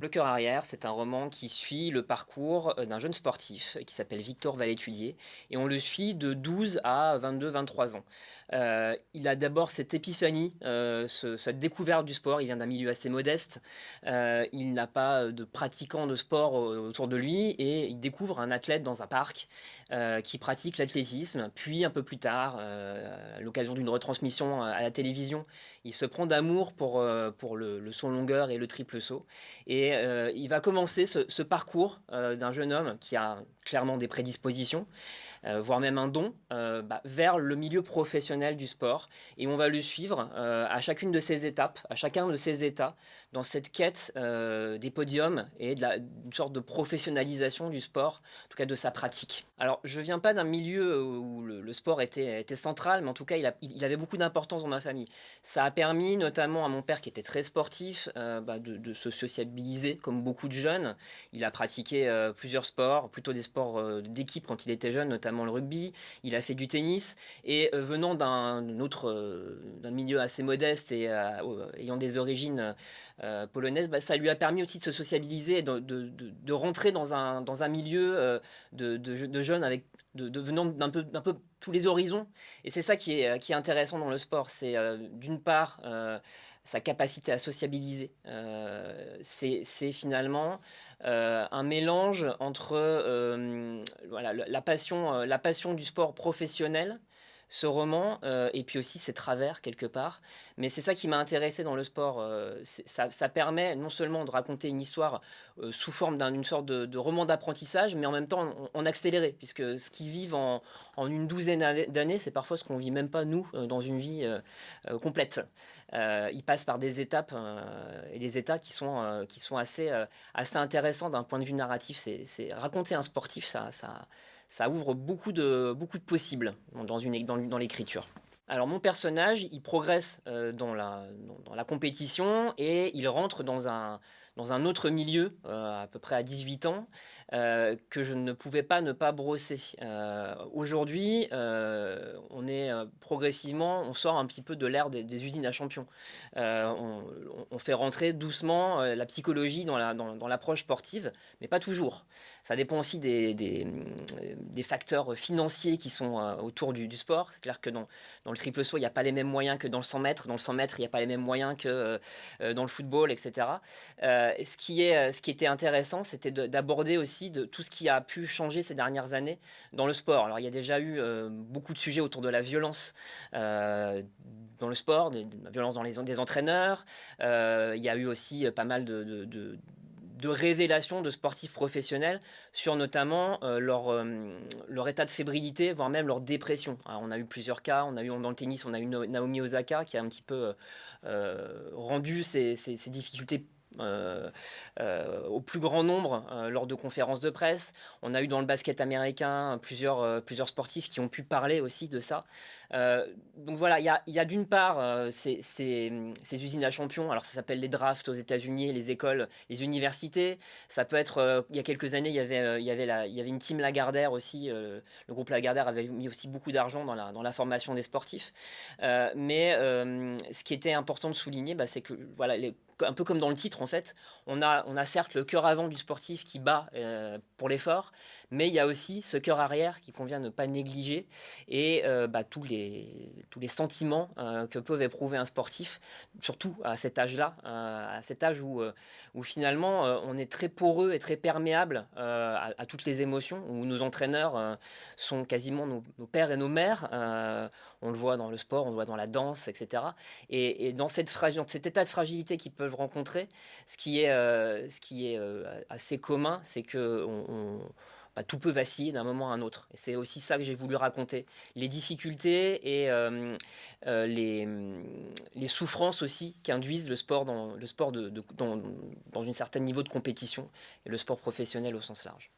Le cœur arrière, c'est un roman qui suit le parcours euh, d'un jeune sportif qui s'appelle Victor Valétudier et on le suit de 12 à 22-23 ans. Euh, il a d'abord cette épiphanie, euh, cette découverte du sport, il vient d'un milieu assez modeste, il n'a pas de pratiquants de sport autour de lui et il découvre un athlète dans un parc qui pratique l'athlétisme, puis un peu plus tard, à l'occasion d'une retransmission à la télévision, il se prend d'amour pour, pour le, le saut longueur et le triple saut. Et euh, il va commencer ce, parcours euh, d'un jeune homme qui a clairement des prédispositions, euh, voire même un don, bah, vers le milieu professionnel du sport. Et on va le suivre à chacune de ces étapes, à chacun de ces états, dans cette quête des podiums et d'une sorte de professionnalisation du sport, en tout cas de sa pratique. Alors, je viens pas d'un milieu où le, sport était, central, mais en tout cas, il, il avait beaucoup d'importance dans ma famille. Ça a permis notamment à mon père, qui était très sportif, bah, de, de se sociabiliser comme beaucoup de jeunes. Il a pratiqué euh, plusieurs sports, plutôt des sports euh, d'équipe quand il était jeune, notamment le rugby. Il a fait du tennis. Et euh, venant d'un autre d'un milieu assez modeste et ayant des origines polonaises, bah, ça lui a permis aussi de se sociabiliser, de, de, de, rentrer dans un, dans un milieu de, jeunes avec, de, venant d'un peu, tous les horizons. Et c'est ça qui est, qui est intéressant dans le sport. C'est d'une part sa capacité à sociabiliser. Euh, c'est finalement euh, un mélange entre euh, voilà, la, passion, la passion du sport professionnel ce roman, euh, et puis aussi ses travers quelque part. Mais c'est ça qui m'a intéressé dans le sport. Euh, ça, permet non seulement de raconter une histoire euh, sous forme d'une sorte de, roman d'apprentissage, mais en même temps en, accéléré, puisque ce qu'ils vivent en, une douzaine d'années, c'est parfois ce qu'on vit même pas nous dans une vie complète. ils passent par des étapes et des états qui sont, qui sont assez, assez intéressants d'un point de vue narratif. C'est raconter un sportif, ça, ça ça ouvre beaucoup de, beaucoup de possibles dans, une, dans, l'écriture. Alors mon personnage, il progresse euh, dans, la, dans, la compétition et il rentre dans un, dans un autre milieu, euh, à peu près à 18 ans, euh, que je ne pouvais pas ne pas brosser. Aujourd'hui, on est progressivement, on sort un petit peu de l'ère des, usines à champions. On, fait rentrer doucement la psychologie dans l'approche sportive, mais pas toujours. Ça dépend aussi des, facteurs financiers qui sont autour du, sport. C'est clair que dans, le triple saut, il n'y a pas les mêmes moyens que dans le 100 mètres. Dans le 100 mètres, il n'y a pas les mêmes moyens que euh, dans le football, etc. Euh, ce, qui est, ce qui était intéressant, c'était d'aborder aussi tout ce qui a pu changer ces dernières années dans le sport. Alors, il y a déjà eu euh, beaucoup de sujets autour de la violence dans le sport, de, la violence dans les des entraîneurs. il y a eu aussi pas mal de révélations de sportifs professionnels sur notamment euh, leur, euh, état de fébrilité, voire même leur dépression. on a eu plusieurs cas, on a eu dans le tennis, on a eu Naomi Osaka qui a un petit peu euh, rendu ses, ses difficultés euh, euh, au plus grand nombre euh, lors de conférences de presse. On a eu dans le basket américain plusieurs, plusieurs sportifs qui ont pu parler aussi de ça. donc voilà, il y a, a d'une part ces, ces, usines à champions, alors ça s'appelle les drafts aux États-Unis, les écoles, les universités. Ça peut être, il y a quelques années, il y avait, il y avait, la, il y avait une team Lagardère aussi. le groupe Lagardère avait mis aussi beaucoup d'argent dans la, dans la formation des sportifs. mais ce qui était important de souligner, bah, c'est que voilà, un peu comme dans le titre en fait, on a, certes le cœur avant du sportif qui bat euh, pour l'effort, mais il y a aussi ce cœur arrière qui convient ne pas négliger et euh, bah, tous, les, sentiments euh, que peuvent éprouver un sportif, surtout à cet âge-là, à cet âge où, finalement on est très poreux et très perméable à, toutes les émotions, où nos entraîneurs sont quasiment nos, pères et nos mères, on le voit dans le sport, on le voit dans la danse, etc. Et, dans, cette dans cet état de fragilité qui peut rencontrer. Ce qui est, euh, euh, assez commun, c'est que bah, tout peut vaciller d'un moment à un autre. C'est aussi ça que j'ai voulu raconter. Les difficultés et euh, les, souffrances aussi qu'induisent le sport, dans, le sport dans un certain niveau de compétition et le sport professionnel au sens large.